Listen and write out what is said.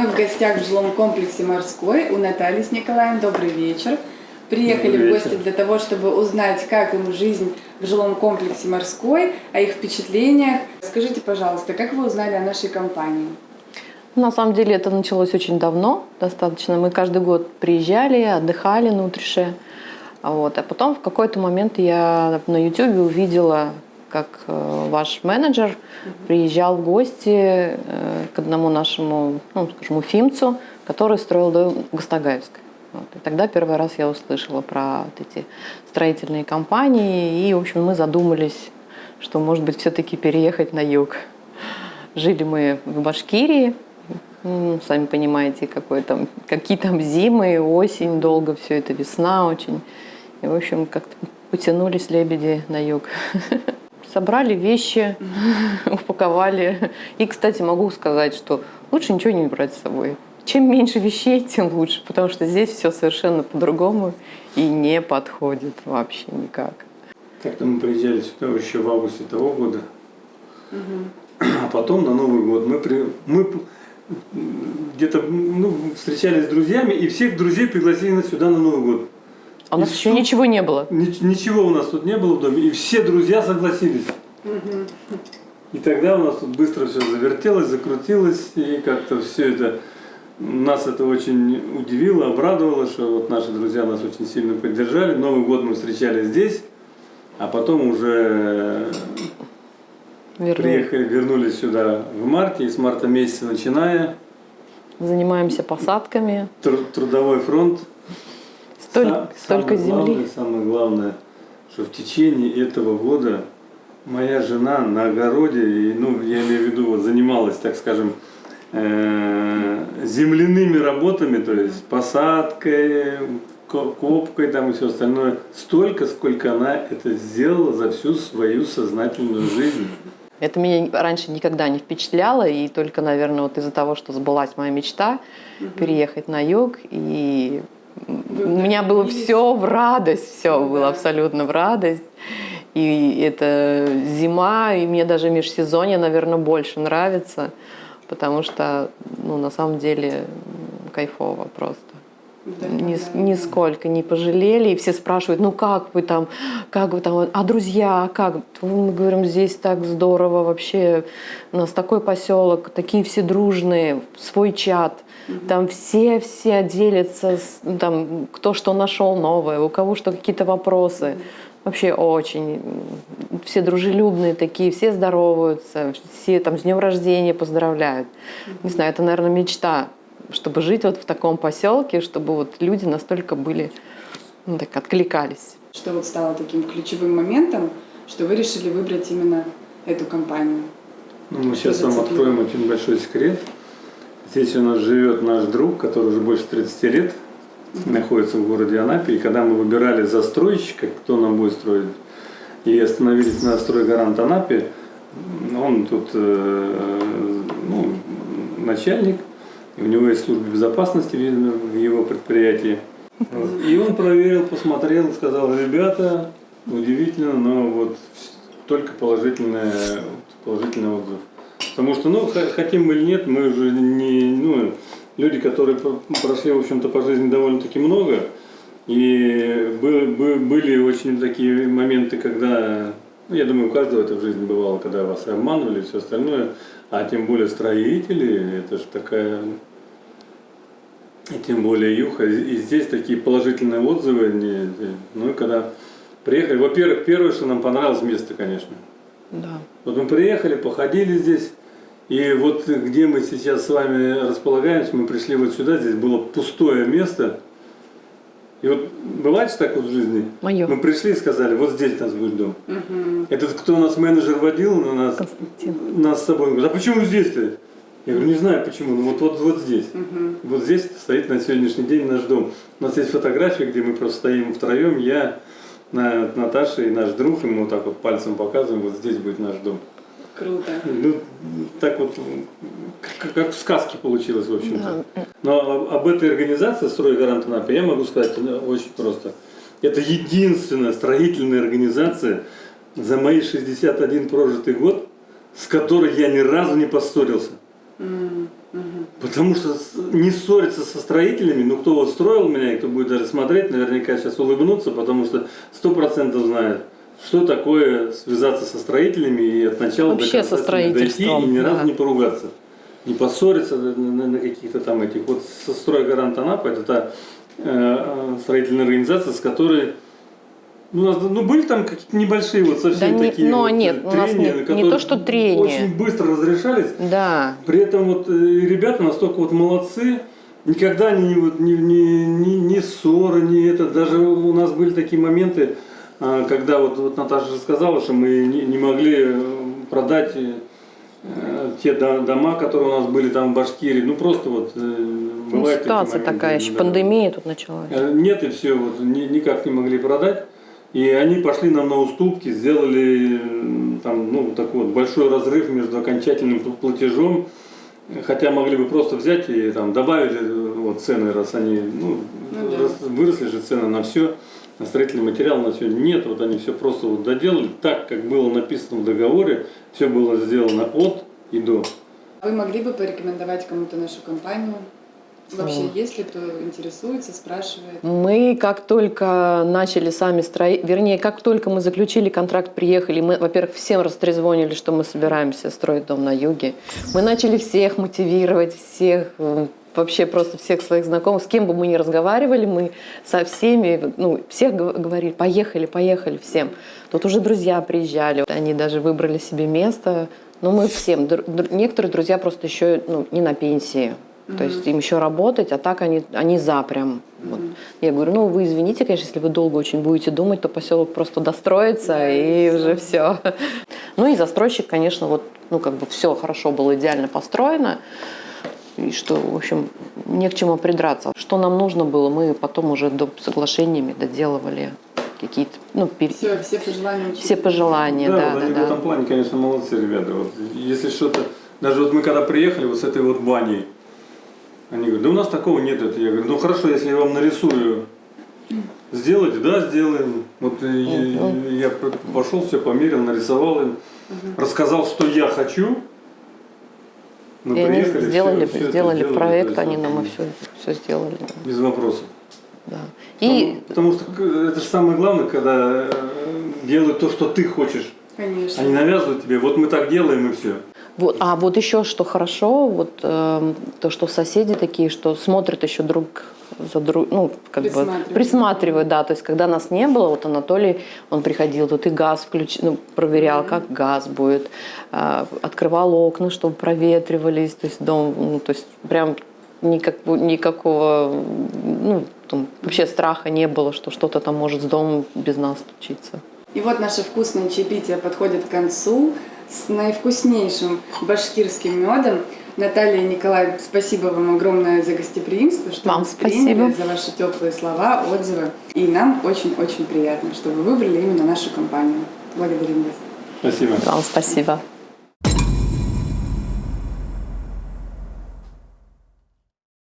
Мы в гостях в жилом комплексе «Морской» у Натальи с Николаем. Добрый вечер. Приехали Добрый в гости вечер. для того, чтобы узнать, как им жизнь в жилом комплексе «Морской», о их впечатлениях. Скажите, пожалуйста, как вы узнали о нашей компании? На самом деле это началось очень давно, достаточно. Мы каждый год приезжали, отдыхали на Утрише. А Вот. А потом в какой-то момент я на YouTube увидела, как э, ваш менеджер приезжал в гости э, к одному нашему, ну, скажем, уфимцу, который строил дом в Гастагаевской. Вот. И тогда первый раз я услышала про вот эти строительные компании, и, в общем, мы задумались, что, может быть, все-таки переехать на юг. Жили мы в Башкирии, сами понимаете, какой там, какие там зимы, осень, долго все это, весна очень. И, в общем, как-то потянулись лебеди на юг. Собрали вещи, упаковали. И, кстати, могу сказать, что лучше ничего не брать с собой. Чем меньше вещей, тем лучше, потому что здесь все совершенно по-другому и не подходит вообще никак. Как-то мы приезжали сюда еще в августе того года. А потом на Новый год мы, при, мы где-то ну, встречались с друзьями, и всех друзей пригласили сюда на Новый год. А у нас еще ничего не было. Ни- Ничего у нас тут не было в доме, и все друзья согласились. И тогда у нас тут быстро все завертелось, закрутилось, и как-то все это нас это очень удивило, обрадовало, что вот наши друзья нас очень сильно поддержали. Новый год мы встречали здесь, а потом уже Вернули. приехали, вернулись сюда в марте, и с марта месяца начиная Занимаемся посадками. тру- трудовой фронт. Столь- Са- столько самое земли. Главное, самое главное, что в течение этого года моя жена на огороде, и, ну, я имею в виду, вот, занималась, так скажем, э, земляными работами, то есть посадкой, ко- копкой там и все остальное, столько, сколько она это сделала за всю свою сознательную жизнь. Это меня раньше никогда не впечатляло, и только, наверное, вот из-за того, что сбылась моя мечта переехать на юг, и у меня было все в радость, все Ну было абсолютно в радость. И это зима, и мне даже межсезонье, наверное, больше нравится, потому что, ну, на самом деле, кайфово просто. Ни, Вдохновляет, да. нисколько не пожалели. И все спрашивают, ну как вы там, как вы там, а друзья, как? Мы говорим, здесь так здорово вообще, у нас такой поселок, такие все дружные, свой чат. Там все-все делятся, ну, там, кто что нашел новое, у кого что какие-то вопросы. Вообще очень. Все дружелюбные такие, все здороваются, все там с днем рождения поздравляют. Не знаю, это, наверное, мечта, чтобы жить вот в таком поселке, чтобы вот люди настолько были, ну так, откликались. Что вот стало таким ключевым моментом, что вы решили выбрать именно эту компанию? Ну, мы сейчас вам откроем очень большой секрет. Здесь у нас живет наш друг, который уже больше 30 лет находится в городе Анапе. И когда мы выбирали застройщика, кто нам будет строить, и остановились на стройгарант Анапе, он тут э, ну, начальник, у него есть служба безопасности в его предприятии. И он проверил, посмотрел, сказал, ребята, удивительно, но вот только положительные, положительный отзыв. Потому что, ну, хотим мы или нет, мы уже не, ну, люди, которые прошли, в общем-то, по жизни довольно-таки много, и бы- бы- были очень такие моменты, когда, ну, я думаю, у каждого это в жизни бывало, когда вас обманывали и все остальное, а тем более строители, это же такая, тем более Юха, и здесь такие положительные отзывы, они, ну, и когда приехали, во-первых, первое, что нам понравилось место, конечно, Да. вот мы приехали, походили здесь, и вот где мы сейчас с вами располагаемся, мы пришли вот сюда, здесь было пустое место. И вот бывает же так вот в жизни? Моё. Мы пришли и сказали, вот здесь у нас будет дом. Мгм. Этот, кто у нас менеджер водил на нас, Константин. нас с собой, он говорит, а почему здесь-то? Я говорю, не знаю почему, ну вот, вот, вот здесь. Мгм. Вот здесь стоит на сегодняшний день наш дом. У нас есть фотографии, где мы просто стоим втроем, я, На- Наташа и наш друг, и мы вот так вот пальцем показываем, вот здесь будет наш дом. Круто. Ну, так вот, как, как в сказке получилось, в общем-то. Да. Но об- этой организации «Стройгарант Анапы» я могу сказать э, очень просто. Это единственная строительная организация за мои 61 прожитый год, с которой я ни разу не поссорился. Потому что не ссориться со строителями, ну кто вот строил меня и кто будет даже смотреть, наверняка сейчас улыбнутся, потому что сто процентов знают, что такое связаться со строителями и от начала Вообще до конца со дойти и ни разу да. не поругаться. Не поссориться на, на- каких-то там этих. Вот со стройгарант Анапа, это та э, э, строительная организация, с которой у нас, ну, были там какие-то небольшие вот совсем Да не- такие но вот, нет, э, у нас трения, не- не которые то, что трения. Очень быстро разрешались. Да. При этом вот э, ребята настолько вот молодцы, никогда не, вот, ни, ни, ни, ни ссоры, ни это. Даже у нас были такие моменты, а, когда вот, вот Наташа сказала, что мы не, не могли э, продать э, те до- дома, которые у нас были там в Башкирии. Ну просто вот э, Ну, ситуация такая, еще да. пандемия тут началась. Э, Нет, и все, вот, ни- никак не могли продать. И они пошли нам на уступки, сделали там, ну, такой вот большой разрыв между окончательным пл- платежом. Хотя могли бы просто взять и там добавили э, вот, цены, раз они, ну, Ну да. раз выросли же цены на все, на строительный материал, на все. Нет, вот они все просто вот доделали так, как было написано в договоре, все было сделано от и до. Вы могли бы порекомендовать кому-то нашу компанию? Вообще, О. есть ли кто интересуется, спрашивает? Мы как только начали сами строить, вернее, как только мы заключили контракт, приехали, мы, во-первых, всем растрезвонили, что мы собираемся строить дом на юге. Мы начали всех мотивировать, всех, м, вообще просто всех своих знакомых, с кем бы мы ни разговаривали, мы со всеми, ну, всех гов- говорили, поехали, поехали, всем. Тут уже друзья приезжали, они даже выбрали себе место. Но мы всем, некоторые друзья просто еще ну, не на пенсии, то есть им еще работать, а так они, они за прям. Вот. Я говорю, ну вы извините, конечно, если вы долго очень будете думать, то поселок просто достроится Да, и уже все. Ну и застройщик, конечно, вот, ну как бы все хорошо было идеально построено. И что, в общем, не к чему придраться. Что нам нужно было, мы потом уже до соглашениями доделывали какие-то, ну, пер- Все, все пожелания учителя. все пожелания, да, вот да, они да. в этом плане, конечно, молодцы ребята. Вот, если что-то, даже вот мы когда приехали вот с этой вот баней, они говорят, да у нас такого нет. Это. Я говорю, ну хорошо, если я вам нарисую, сделайте, да, сделаем. Вот я п- пошел, все померил, нарисовал им, рассказал, что я хочу. Мы И они приехали, сделали, всё- всё это сделали сделали, проект, они нам и все, все сделали. да, Без вопросов. да. И Потому, потому что это же самое главное, когда э, делают то, что ты хочешь. Конечно. Они навязывают тебе, вот мы так делаем и все. Вот, а вот еще что хорошо, вот эм, то, что соседи такие, что смотрят еще друг за друг, ну как бы Присматривают. да, то есть когда нас не было, вот Анатолий, он приходил, тут и газ включ, ну проверял, как газ будет, а, открывал окна, чтобы проветривались, то есть дом, ну, то есть прям никак, никакого, ну там, вообще страха не было, что что-то там может с домом без нас случиться. И вот наше вкусное чаепитие подходит к концу с наивкуснейшим башкирским медом. Наталья и Николай, спасибо вам огромное за гостеприимство, что Вам нас приняли, спасибо. за ваши теплые слова, отзывы. И нам очень-очень приятно, что вы выбрали именно нашу компанию. Благодарим вас. Спасибо. Вам спасибо.